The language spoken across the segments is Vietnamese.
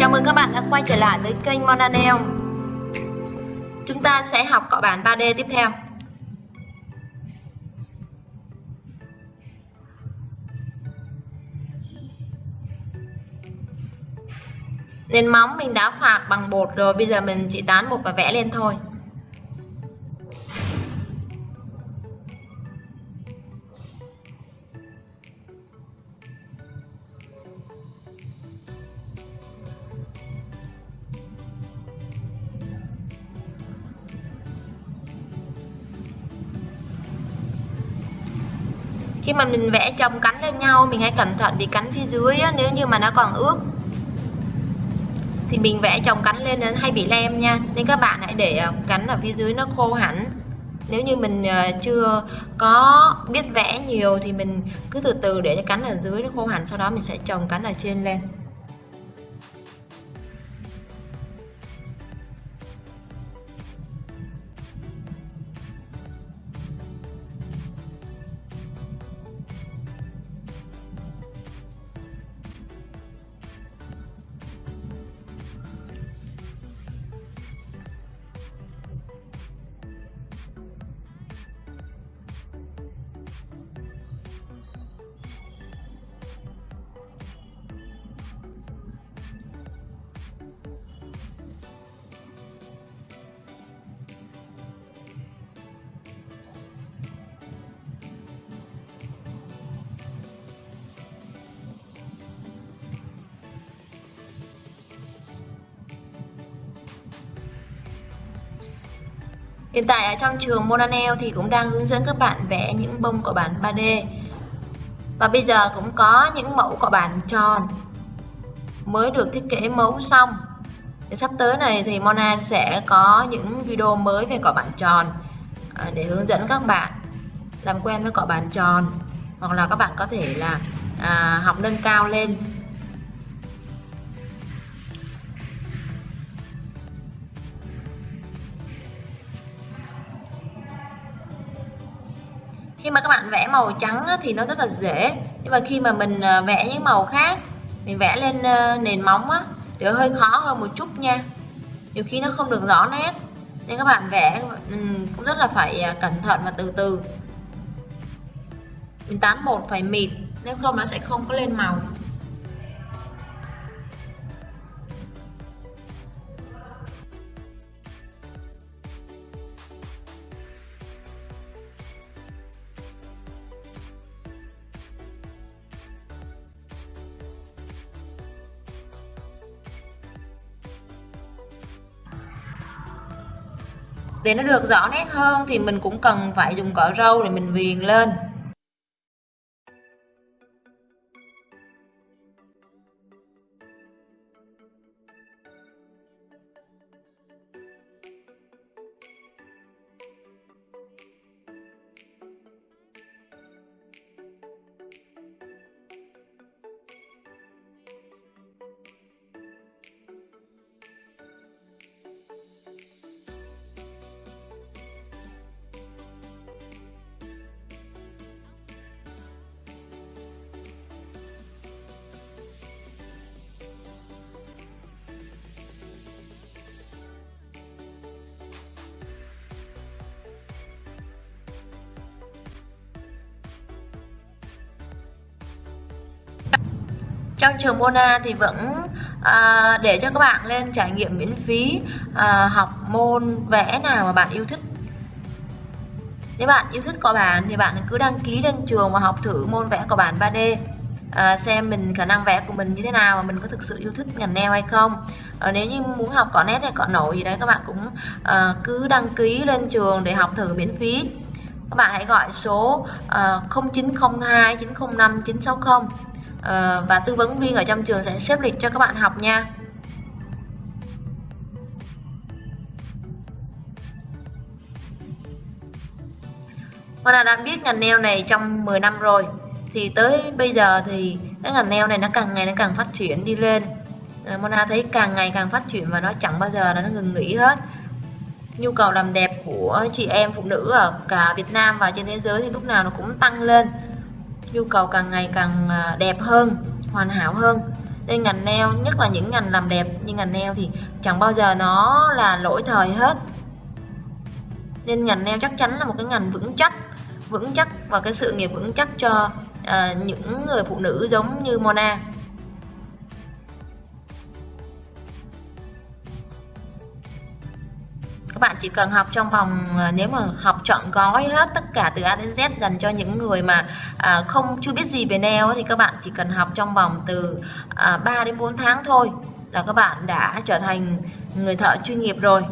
Chào mừng các bạn đã quay trở lại với kênh Monanel. Chúng ta sẽ học cọ bản 3D tiếp theo Nền móng mình đã phạc bằng bột rồi, Bây giờ mình chỉ tán bột và vẽ lên thôi khi mà mình vẽ chồng cánh lên nhau mình hãy cẩn thận vì cánh phía dưới á, nếu như mà nó còn ướt. Thì mình vẽ chồng cánh lên nó hay bị lem nha. Nên các bạn hãy để ờ, cánh ở phía dưới nó khô hẳn. Nếu như mình ờ, chưa có biết vẽ nhiều thì mình cứ từ từ để cho cánh ở dưới nó khô hẳn sau đó mình sẽ trồng cánh ở trên lên. Hiện tại ở trong trường Monanel thì cũng đang hướng dẫn các bạn vẽ những bông cọ bản 3D Và bây giờ cũng có những mẫu cọ bản tròn mới được thiết kế mẫu xong. Để Sắp tới này thì Mona sẽ có những video mới về cọ bản tròn à, để hướng dẫn các bạn làm quen với cọ bản tròn. Hoặc là các bạn có thể là à, học nâng cao lên. Khi mà các bạn vẽ màu trắng thì nó rất là dễ. Nhưng mà khi mà mình à, vẽ những màu khác, mình vẽ lên ờ, nền móng á, thì hơi khó hơn một chút nha. Nhiều khi nó không được rõ nét. Nên các bạn vẽ ừ, cũng rất là phải à, cẩn thận và từ từ. Mình tán bột phải mịt, nếu không nó sẽ không có lên màu. Để nó được rõ nét hơn thì mình cũng cần phải dùng cọ râu để mình viền lên. Trong trường Mona thì vẫn à, để cho các bạn lên trải nghiệm miễn phí à, học môn vẽ nào mà bạn yêu thích. Nếu bạn yêu thích cọ bản thì bạn cứ đăng ký lên trường và học thử môn vẽ cọ bản 3D à, xem mình khả năng vẽ của mình như thế nào và mình có thực sự yêu thích ngành nail hay không. À, nếu như muốn học cọ nét hay cọ nổi gì đấy các bạn cũng à, cứ đăng ký lên trường để học thử miễn phí. Các bạn hãy gọi số uh, 0902 905 960 Ờ, và tư vấn viên ở trong trường sẽ xếp lịch cho các bạn học nha. Vâng Mona đã biết ngành nail này trong 10 năm rồi. Thì tới bây giờ thì cái ngành nail này nó càng ngày nó càng phát triển đi lên. Ờ, Mona thấy càng ngày càng phát triển và nó chẳng bao giờ nó ngừng nghỉ hết. Nhu cầu làm đẹp của chị em phụ nữ ở cả Việt Nam và trên thế giới thì lúc nào nó cũng tăng lên nhu cầu càng ngày càng à, đẹp hơn hoàn hảo hơn. Nên ngành nail nhất là những ngành làm đẹp như ngành nail thì chẳng bao giờ nó là lỗi thời hết. Nên ngành nail chắc chắn là một cái ngành vững chắc vững chắc và cái sự nghiệp vững chắc cho uh, những người phụ nữ giống như Mona. Các bạn chỉ cần học trong vòng ờ, nếu mà học chọn gói hết tất cả từ A đến Z dành cho những người mà à, không chưa biết gì về nail thì các bạn chỉ cần học trong vòng từ à, 3 đến 4 tháng thôi là các bạn đã trở thành người thợ chuyên nghiệp rồi.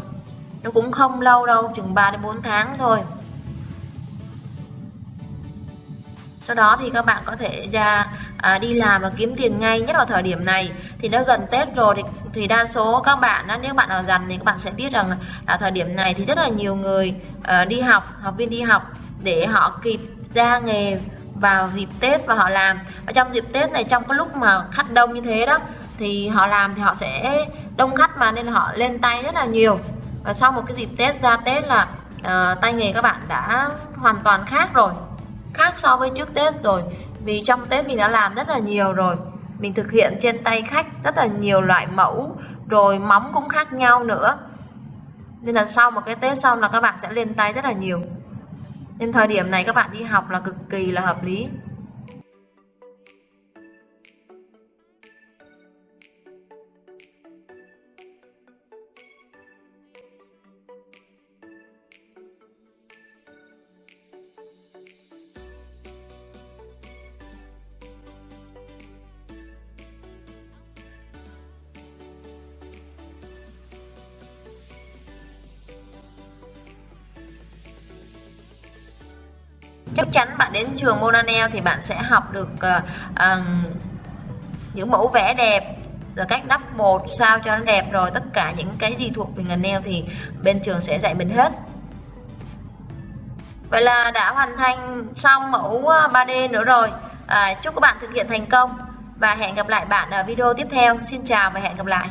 Nó cũng không lâu đâu chừng 3 đến 4 tháng thôi. Sau đó thì các bạn có thể ra à, đi làm và kiếm tiền ngay nhất vào thời điểm này. Thì nó gần Tết rồi thì, thì đa số các bạn á, nếu bạn nào dành thì các bạn sẽ biết rằng là thời điểm này thì rất là nhiều người uh, đi học học viên đi học để họ kịp ra nghề vào dịp Tết và họ làm. Ở trong dịp Tết này trong cái lúc mà khách đông như thế đó thì họ làm thì họ sẽ đông khách mà nên họ lên tay rất là nhiều. Và sau một cái dịp Tết ra Tết là uh, tay nghề các bạn đã hoàn toàn khác rồi khác so với trước Tết rồi vì trong Tết mình đã làm rất là nhiều rồi. Mình thực hiện trên tay khách rất là nhiều loại mẫu, rồi móng cũng khác nhau nữa. Nên là sau một cái Tết xong là các bạn sẽ lên tay rất là nhiều. Nên thời điểm này các bạn đi học là cực kỳ là hợp lý. Chắc chắn bạn đến trường Monanel thì bạn sẽ học được uh, uh, những mẫu vẽ đẹp rồi cách đắp bột sao cho nó đẹp rồi tất cả những cái gì thuộc về ngành nail thì bên trường sẽ dạy mình hết. Vậy là đã hoàn thành xong mẫu ờ, 3D nữa rồi. À, chúc các bạn thực hiện thành công và hẹn gặp lại bạn ở video tiếp theo. Xin chào và hẹn gặp lại.